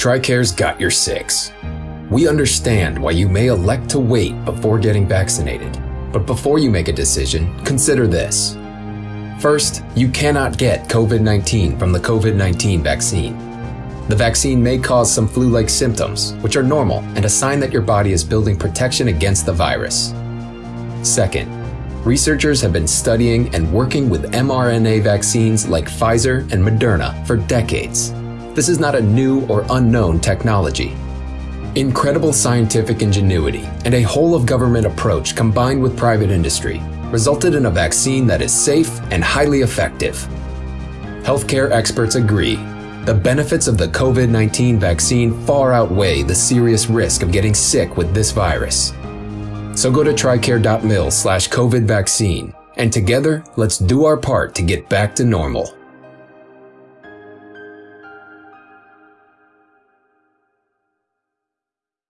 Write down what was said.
TRICARE's got your six. We understand why you may elect to wait before getting vaccinated, but before you make a decision, consider this. First, you cannot get COVID 19 from the COVID 19 vaccine. The vaccine may cause some flu like symptoms, which are normal and a sign that your body is building protection against the virus. Second, researchers have been studying and working with mRNA vaccines like Pfizer and Moderna for decades. This is not a new or unknown technology. Incredible scientific ingenuity and a whole of government approach combined with private industry resulted in a vaccine that is safe and highly effective. Healthcare experts agree the benefits of the COVID 19 vaccine far outweigh the serious risk of getting sick with this virus. So go to tricare.mil slash COVID vaccine, and together, let's do our part to get back to normal.